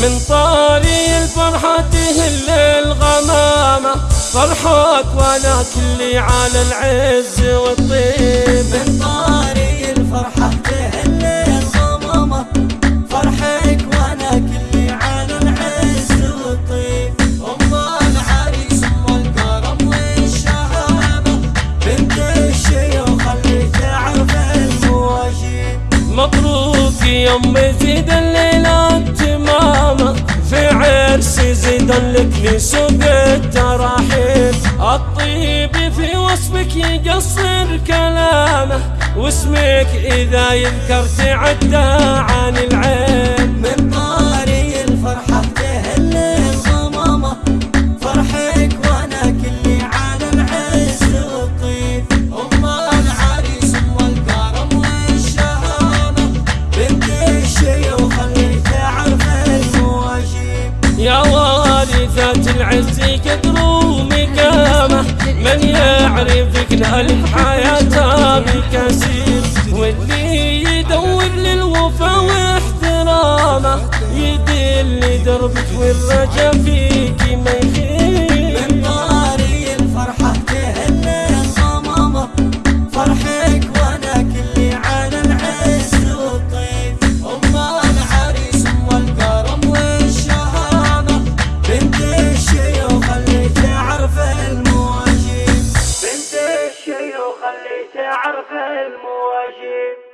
من طاري الفرحة تهل الغمامة فرحك وأنا كلي على العز والطيب. من طاري الفرحة تهل الغمامة فرحك وأنا كلي على العز والطيب. ام العريس ام الكرم والشهامة بنت الشيوخ اللي تعرف المواجيب مبروك يوم زيد الليلة تمامة في عرس زيد لك لسوق التراحيب الطيب في وصفك يقصر كلامه واسمك إذا يذكر تعدى عن العين. العز قدر ومقامة من يعرفك نالك حياته بكثير واللي يدور للوفا واحترامه يدل دربك والرجا worship.